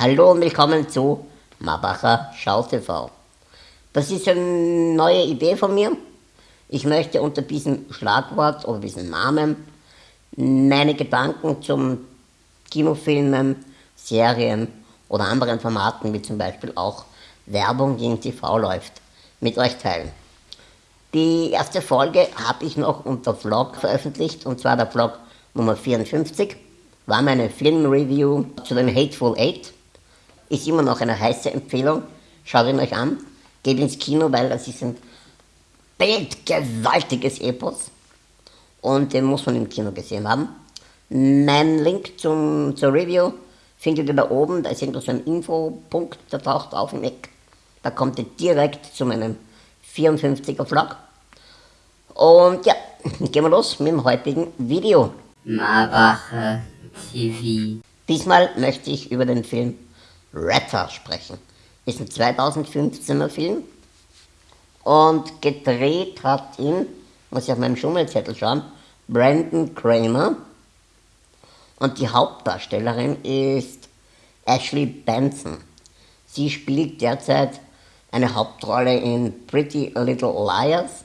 Hallo und willkommen zu Mabacher Schau TV. Das ist eine neue Idee von mir. Ich möchte unter diesem Schlagwort oder diesem Namen meine Gedanken zum Kinofilmen, Serien oder anderen Formaten, wie zum Beispiel auch Werbung, im TV läuft, mit euch teilen. Die erste Folge habe ich noch unter Vlog veröffentlicht, und zwar der Vlog Nummer 54, war meine Filmreview zu dem Hateful Eight. Ist immer noch eine heiße Empfehlung, schaut ihn euch an, geht ins Kino, weil das ist ein bildgewaltiges Epos und den muss man im Kino gesehen haben. Mein Link zum, zur Review findet ihr da oben, da ist irgendwo so ein Infopunkt, der taucht auf im Eck. Da kommt ihr direkt zu meinem 54er Vlog. Und ja, gehen wir los mit dem heutigen Video. Marbacher TV. Diesmal möchte ich über den Film Ratter sprechen. Ist ein 2015er Film und gedreht hat ihn, muss ich auf meinem Schummelzettel schauen, Brandon Kramer. Und die Hauptdarstellerin ist Ashley Benson. Sie spielt derzeit eine Hauptrolle in Pretty Little Liars,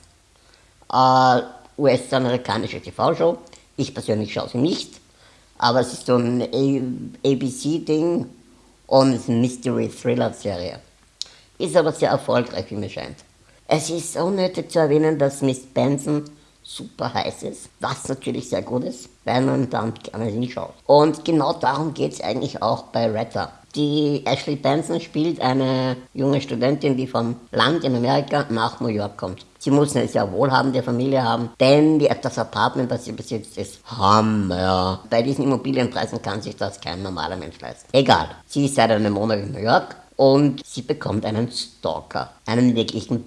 äh, US-amerikanische TV-Show. Ich persönlich schaue sie nicht, aber es ist so ein ABC-Ding und ist eine Mystery-Thriller-Serie. Ist aber sehr erfolgreich, wie mir scheint. Es ist unnötig zu erwähnen, dass Miss Benson super heiß ist, was natürlich sehr gut ist, weil man dann gerne hinschaut. Und genau darum geht es eigentlich auch bei Retta. Die Ashley Benson spielt eine junge Studentin, die vom Land in Amerika nach New York kommt. Sie muss eine sehr wohlhabende Familie haben, denn das Apartment, das sie besitzt, ist Hammer. Bei diesen Immobilienpreisen kann sich das kein normaler Mensch leisten. Egal, sie ist seit einem Monat in New York und sie bekommt einen Stalker. Einen wirklichen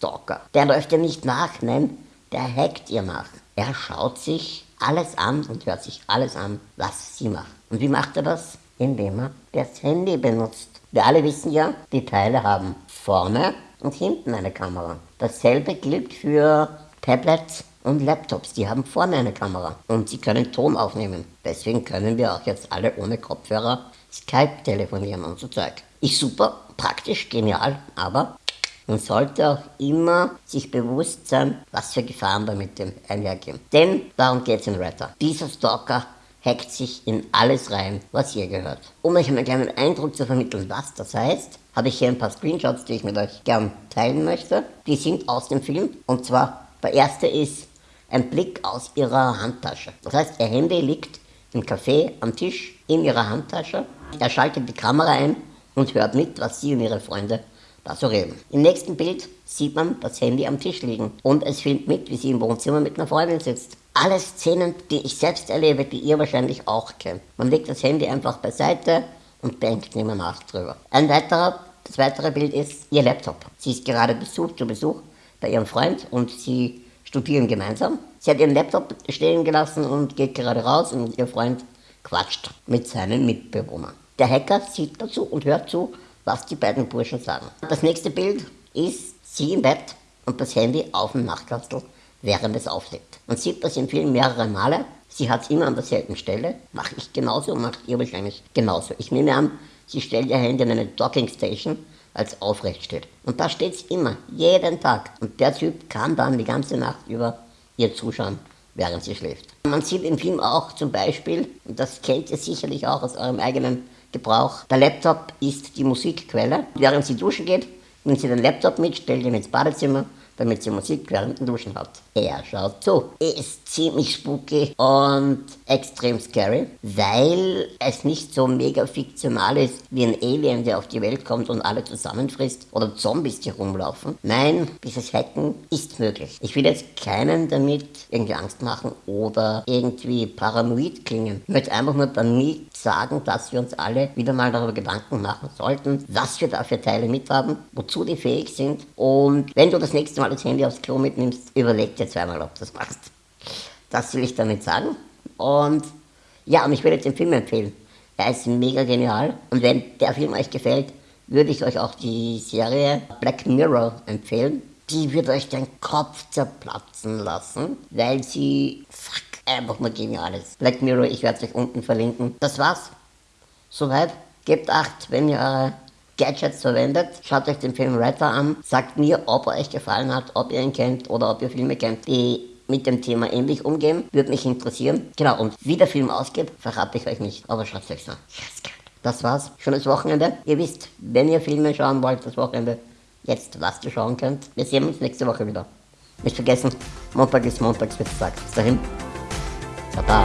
Badass-Stalker. Der läuft ihr nicht nach, nein, der hackt ihr nach. Er schaut sich alles an und hört sich alles an, was sie macht. Und wie macht er das? indem er das Handy benutzt. Wir alle wissen ja, die Teile haben vorne und hinten eine Kamera. Dasselbe gilt für Tablets und Laptops, die haben vorne eine Kamera und sie können Ton aufnehmen. Deswegen können wir auch jetzt alle ohne Kopfhörer Skype telefonieren und so Zeug. Ist super, praktisch, genial, aber man sollte auch immer sich bewusst sein, was für Gefahren damit einhergehen. Denn darum geht es in Retter. Dieser Stalker hackt sich in alles rein, was ihr gehört. Um euch einen kleinen Eindruck zu vermitteln, was das heißt, habe ich hier ein paar Screenshots, die ich mit euch gern teilen möchte. Die sind aus dem Film und zwar der erste ist ein Blick aus ihrer Handtasche. Das heißt, ihr Handy liegt im Café am Tisch in ihrer Handtasche. Er schaltet die Kamera ein und hört mit, was sie und ihre Freunde da so reden. Im nächsten Bild sieht man das Handy am Tisch liegen und es filmt mit, wie sie im Wohnzimmer mit einer Freundin sitzt. Alle Szenen, die ich selbst erlebe, die ihr wahrscheinlich auch kennt. Man legt das Handy einfach beiseite und denkt nicht mehr nach drüber. Ein weiterer, das weitere Bild ist ihr Laptop. Sie ist gerade Besuch zu Besuch bei ihrem Freund und sie studieren gemeinsam. Sie hat ihren Laptop stehen gelassen und geht gerade raus und ihr Freund quatscht mit seinen Mitbewohnern. Der Hacker sieht dazu und hört zu, was die beiden Burschen sagen. Das nächste Bild ist sie im Bett und das Handy auf dem Nachtkastel, während es auflegt. Man sieht das im Film mehrere Male. Sie hat es immer an derselben Stelle. Mache ich genauso, macht ihr wahrscheinlich genauso. Ich nehme an, sie stellt ihr Handy in eine Docking Station, als aufrecht steht. Und da steht es immer, jeden Tag. Und der Typ kann dann die ganze Nacht über ihr zuschauen, während sie schläft. Man sieht im Film auch zum Beispiel, und das kennt ihr sicherlich auch aus eurem eigenen Gebrauch. Der Laptop ist die Musikquelle. Während sie duschen geht, nimmt sie den Laptop mit, stellt ihn ins Badezimmer damit sie Musik während dem Duschen hat. Er schaut zu. Ist ziemlich spooky und extrem scary, weil es nicht so mega fiktional ist wie ein Alien, der auf die Welt kommt und alle zusammenfrisst oder Zombies, die rumlaufen. Nein, dieses Hacken ist möglich. Ich will jetzt keinen damit irgendwie Angst machen oder irgendwie paranoid klingen. Ich möchte einfach nur damit sagen, dass wir uns alle wieder mal darüber Gedanken machen sollten, was wir da für Teile mithaben, wozu die fähig sind und wenn du das nächste Mal mal das Handy aufs Klo mitnimmst, überleg dir zweimal, ob das machst. Das will ich damit sagen. Und ja, und ich würde jetzt den Film empfehlen. Er ist mega genial. Und wenn der Film euch gefällt, würde ich euch auch die Serie Black Mirror empfehlen. Die wird euch den Kopf zerplatzen lassen, weil sie fuck, einfach nur genial ist. Black Mirror, ich werde es euch unten verlinken. Das war's. Soweit. Gebt acht, wenn ihr eure Gadgets verwendet. Schaut euch den Film Ratter an. Sagt mir, ob er euch gefallen hat, ob ihr ihn kennt oder ob ihr Filme kennt, die mit dem Thema ähnlich umgehen. Würde mich interessieren. Genau, und wie der Film ausgeht, verrate ich euch nicht. Aber schaut es euch an. Das war's. Schönes Wochenende. Ihr wisst, wenn ihr Filme schauen wollt, das Wochenende, jetzt was ihr schauen könnt. Wir sehen uns nächste Woche wieder. Nicht vergessen, Montag ist Montagsmittag. Bis dahin. Baba.